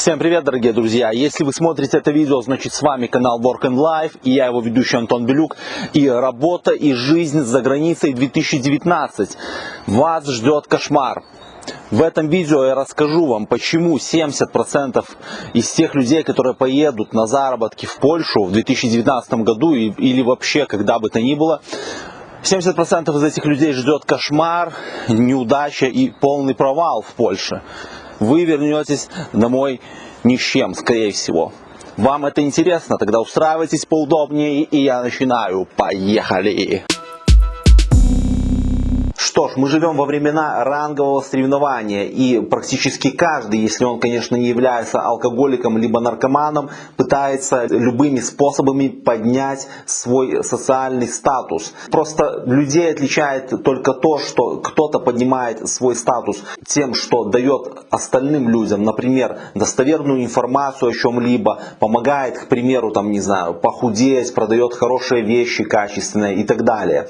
Всем привет, дорогие друзья! Если вы смотрите это видео, значит с вами канал Work and Life, и я его ведущий Антон Белюк, и работа и жизнь за границей 2019. Вас ждет кошмар. В этом видео я расскажу вам, почему 70% из тех людей, которые поедут на заработки в Польшу в 2019 году или вообще когда бы то ни было, 70% из этих людей ждет кошмар, неудача и полный провал в Польше вы вернетесь домой ни с чем, скорее всего. Вам это интересно? Тогда устраивайтесь поудобнее, и я начинаю. Поехали! Что ж, мы живем во времена рангового соревнования, и практически каждый, если он, конечно, не является алкоголиком либо наркоманом, пытается любыми способами поднять свой социальный статус. Просто людей отличает только то, что кто-то поднимает свой статус тем, что дает остальным людям, например, достоверную информацию о чем-либо, помогает, к примеру, там, не знаю, похудеть, продает хорошие вещи качественные и так далее.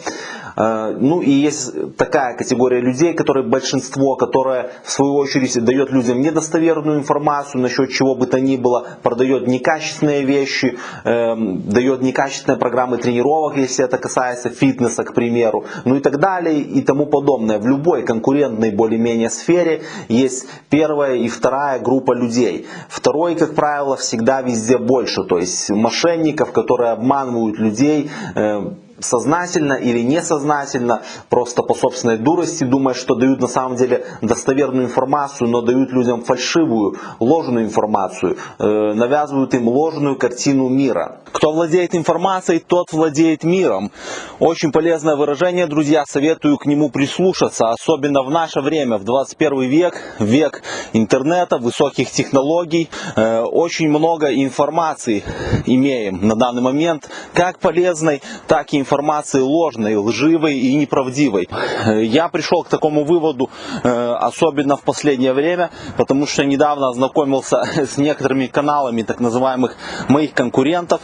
Э, ну и есть такая категория людей, которые большинство, которая в свою очередь дает людям недостоверную информацию насчет чего бы то ни было, продает некачественные вещи, эм, дает некачественные программы тренировок, если это касается фитнеса, к примеру, ну и так далее и тому подобное. В любой конкурентной более-менее сфере есть первая и вторая группа людей. Второй, как правило, всегда везде больше, то есть мошенников, которые обманывают людей, э, сознательно или несознательно, просто по собственной дурости, думая, что дают на самом деле достоверную информацию, но дают людям фальшивую, ложную информацию, э, навязывают им ложную картину мира. Кто владеет информацией, тот владеет миром. Очень полезное выражение, друзья, советую к нему прислушаться, особенно в наше время, в 21 век, век интернета, высоких технологий. Э, очень много информации имеем на данный момент, как полезной, так и информации информации ложной, лживой и неправдивой. Я пришел к такому выводу, э, особенно в последнее время, потому что недавно ознакомился с некоторыми каналами так называемых моих конкурентов.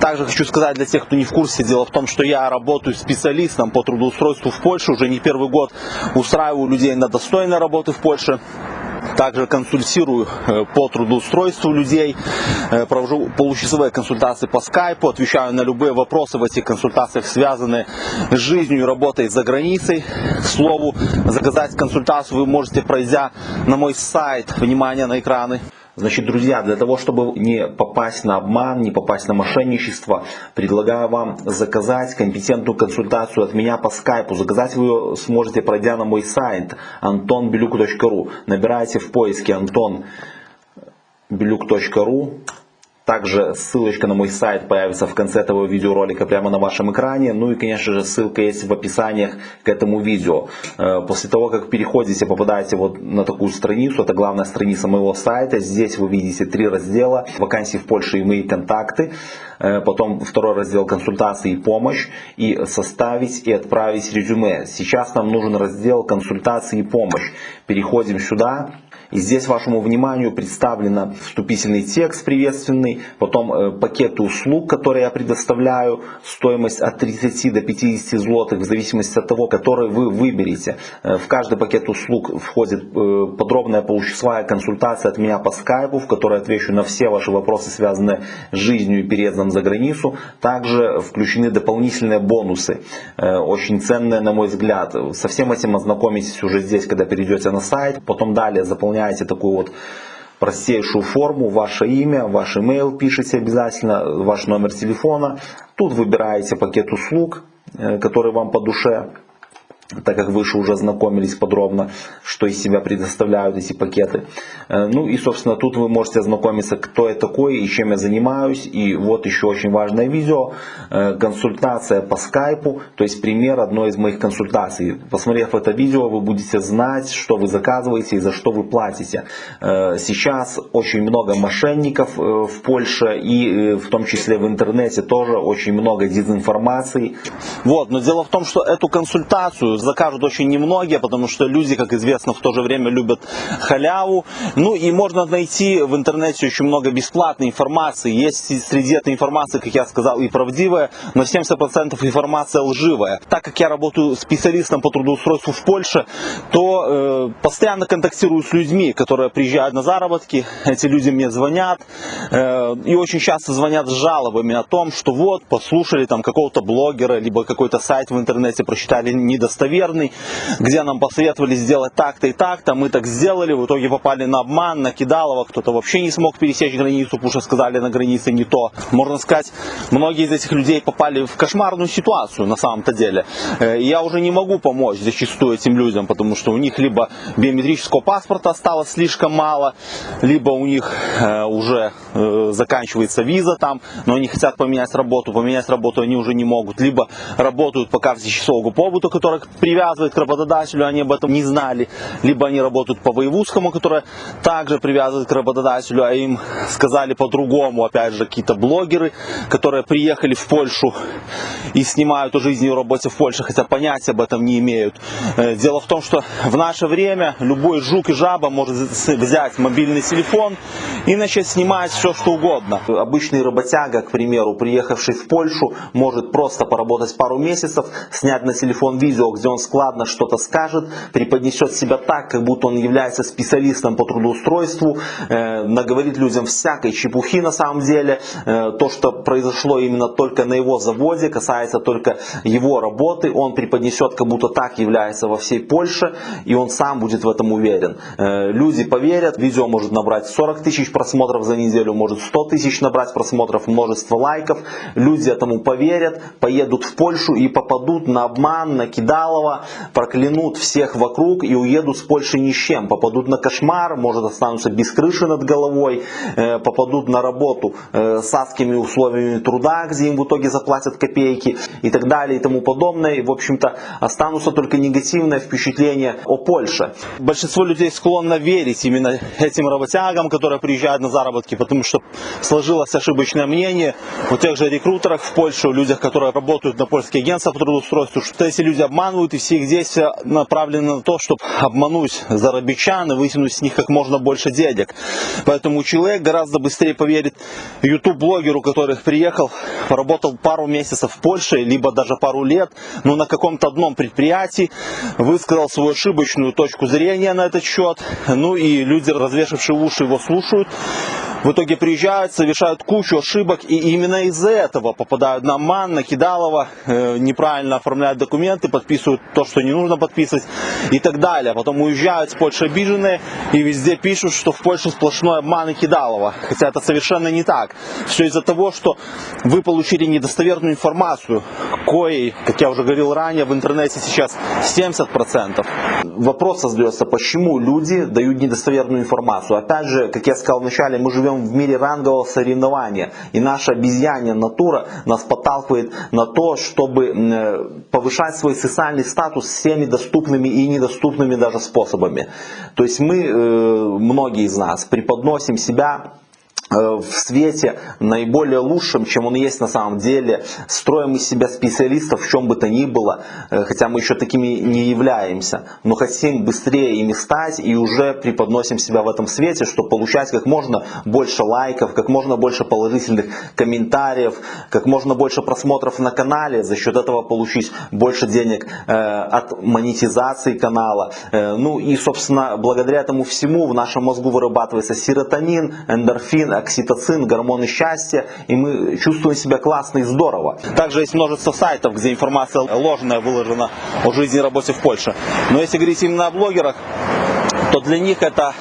Также хочу сказать для тех, кто не в курсе, дело в том, что я работаю специалистом по трудоустройству в Польше, уже не первый год устраиваю людей на достойной работы в Польше. Также консультирую э, по трудоустройству людей, э, провожу получасовые консультации по скайпу, отвечаю на любые вопросы в этих консультациях, связанные с жизнью и работой за границей. К слову, заказать консультацию вы можете, пройдя на мой сайт, внимание на экраны. Значит, друзья, для того, чтобы не попасть на обман, не попасть на мошенничество, предлагаю вам заказать компетентную консультацию от меня по скайпу. Заказать вы ее сможете, пройдя на мой сайт antonbeluk.ru. Набирайте в поиске antonbeluk.ru также ссылочка на мой сайт появится в конце этого видеоролика прямо на вашем экране. Ну и конечно же ссылка есть в описаниях к этому видео. Э, после того как переходите, попадаете вот на такую страницу, это главная страница моего сайта. Здесь вы видите три раздела. Вакансии в Польше и мои контакты. Э, потом второй раздел консультации и помощь. И составить и отправить резюме. Сейчас нам нужен раздел консультации и помощь. Переходим сюда. И здесь вашему вниманию представлен вступительный текст приветственный, потом э, пакеты услуг, которые я предоставляю, стоимость от 30 до 50 злотых, в зависимости от того, который вы выберете. Э, в каждый пакет услуг входит э, подробная получасовая консультация от меня по скайпу, в которой отвечу на все ваши вопросы, связанные с жизнью и переездом за границу. Также включены дополнительные бонусы, очень ценные на мой взгляд. Со всем этим ознакомитесь уже здесь, когда перейдете на сайт. Потом далее заполняйте заполняете такую вот простейшую форму, ваше имя, ваш email пишите обязательно, ваш номер телефона. Тут выбираете пакет услуг, э, который вам по душе так как выше уже знакомились подробно, что из себя предоставляют эти пакеты. Э, ну и, собственно, тут вы можете ознакомиться, кто я такой и чем я занимаюсь. И вот еще очень важное видео, э, консультация по скайпу, то есть пример одной из моих консультаций. Посмотрев это видео, вы будете знать, что вы заказываете и за что вы платите. Э, сейчас очень много мошенников в Польше и в том числе в интернете тоже очень много дезинформации. Вот, но дело в том, что эту консультацию закажут очень немногие, потому что люди, как известно, в то же время любят халяву. Ну и можно найти в интернете очень много бесплатной информации. Есть среди этой информации, как я сказал, и правдивая, но 70% информация лживая. Так как я работаю специалистом по трудоустройству в Польше, то э, постоянно контактирую с людьми, которые приезжают на заработки. Эти люди мне звонят э, и очень часто звонят с жалобами о том, что вот послушали там какого-то блогера, либо какой-то сайт в интернете прочитали недостоверный, где нам посоветовали сделать так-то и так-то, мы так сделали, в итоге попали на обман, на кидалово, кто-то вообще не смог пересечь границу, потому что сказали на границе не то. Можно сказать, многие из этих людей попали в кошмарную ситуацию на самом-то деле. Э, я уже не могу помочь зачастую этим людям, потому что у них либо биометрического паспорта осталось слишком мало, либо у них э, уже э, заканчивается виза там, но они хотят поменять работу, поменять работу они уже не могут, либо работают по карте часового побыта, которая привязывает к работодателю, они об этом не знали, либо они работают по воевузскому, которое также привязывает к работодателю, а им сказали по-другому, опять же, какие-то блогеры, которые приехали в Польшу и снимают о жизни и работе в Польше, хотя понятия об этом не имеют. Э, дело в том, что в наше время любой жук и жаба может взять мобильный телефон и начать снимать все, что угодно. Обычный работяга, к примеру, приехавший в Польшу, может просто поработать пару месяцев, снять на телефон видео, где он складно что-то скажет, преподнесет себя так, как будто он является специалистом по трудоустройству, э, наговорит людям всякой чепухи на самом деле. Э, то, что произошло именно только на его заводе, касается только его работы, он преподнесет, как будто так является во всей Польше, и он сам будет в этом уверен. Э, люди поверят, видео может набрать 40 тысяч просмотров за неделю, может 100 тысяч набрать просмотров, множество лайков. Люди этому поверят, поедут в Польшу и попадут на обман, на кидалово, проклянут всех вокруг и уедут с Польши ни с чем. Попадут на кошмар, может останутся без крыши над головой, э, попадут на работу э, с адскими условиями труда, где им в итоге заплатят копейки и так далее и тому подобное. И, в общем-то, останутся только негативное впечатление о Польше. Большинство людей склонно верить именно этим работягам, которые приезжают на заработки, потому что сложилось ошибочное мнение у тех же рекрутерах в Польше, у людях, которые работают на польские агентства по трудоустройству, что эти люди обманывают и все их действия направлены на то, чтобы обмануть зарабичан и вытянуть с них как можно больше денег. Поэтому человек гораздо быстрее поверит YouTube-блогеру, который приехал, поработал пару месяцев в Польше, либо даже пару лет, но на каком-то одном предприятии, высказал свою ошибочную точку зрения на этот счет, ну и люди, развешившие уши, его слушают, в итоге приезжают, совершают кучу ошибок и именно из-за этого попадают на МАН, на Кидалова, э, неправильно оформляют документы, подписывают то, что не нужно подписывать и так далее. Потом уезжают с Польши обиженные и везде пишут, что в Польше сплошной обман и Кидалова. Хотя это совершенно не так. Все из-за того, что вы получили недостоверную информацию, коей, как я уже говорил ранее, в интернете сейчас 70%. Вопрос создается, почему люди дают недостоверную информацию. Опять же, как я сказал вначале, мы живем живем в мире рангового соревнования. И наша обезьянья натура нас подталкивает на то, чтобы э, повышать свой социальный статус всеми доступными и недоступными даже способами. То есть мы, э, многие из нас, преподносим себя в свете наиболее лучшим, чем он есть на самом деле, строим из себя специалистов в чем бы то ни было, э, хотя мы еще такими не являемся, но хотим быстрее ими стать и уже преподносим себя в этом свете, чтобы получать как можно больше лайков, как можно больше положительных комментариев, как можно больше просмотров на канале, за счет этого получить больше денег э, от монетизации канала. Ну и, собственно, благодаря этому всему в нашем мозгу вырабатывается серотонин, эндорфин, окситоцин, гормоны счастья, и мы чувствуем себя классно и здорово. Также есть множество сайтов, где информация ложная выложена о жизни и работе в Польше. Но если говорить именно о блогерах, то для них это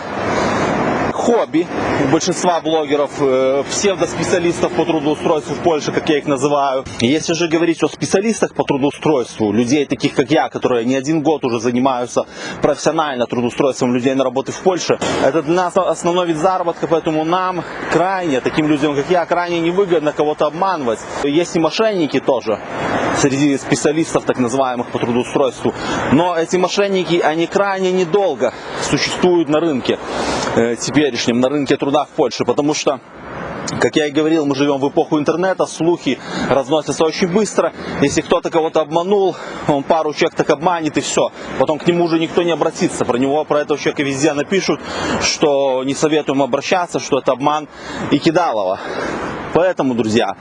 хобби у большинства блогеров, э, псевдоспециалистов по трудоустройству в Польше, как я их называю. Если же говорить о специалистах по трудоустройству, людей таких как я, которые не один год уже занимаются профессионально трудоустройством людей на работы в Польше, это для нас основной вид заработка, поэтому нам крайне, таким людям как я, крайне невыгодно кого-то обманывать. Есть и мошенники тоже среди специалистов так называемых по трудоустройству. Но эти мошенники, они крайне недолго существуют на рынке теперешнем, на рынке труда в Польше, потому что Как я и говорил, мы живем в эпоху интернета, слухи разносятся очень быстро. Если кто-то кого-то обманул, он пару человек так обманет и все. Потом к нему уже никто не обратится. Про него, про этого человека везде напишут, что не советуем обращаться, что это обман и кидалово. Поэтому, друзья,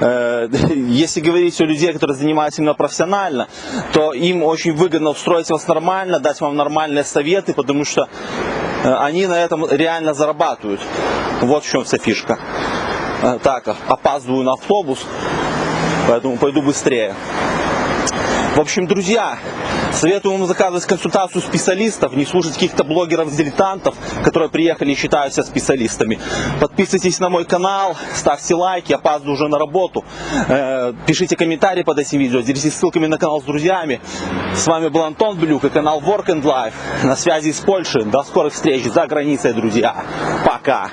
э, если говорить о людей, которые занимаются именно профессионально, то им очень выгодно устроить вас нормально, дать вам нормальные советы, потому что э, они на этом реально зарабатывают. Вот в чем вся фишка. Э, Так, опаздываю на автобус, поэтому пойду быстрее. В общем, друзья, советую вам заказывать консультацию специалистов, не слушать каких-то блогеров-дилетантов, которые приехали и считают себя специалистами. Подписывайтесь на мой канал, ставьте лайки, опаздываю уже на работу. Э, Пишите комментарии под этим видео, делитесь ссылками на канал с друзьями. С вами был Антон Блюк и канал Work and Life. На связи из Польши. До скорых встреч за границей, друзья. Пока.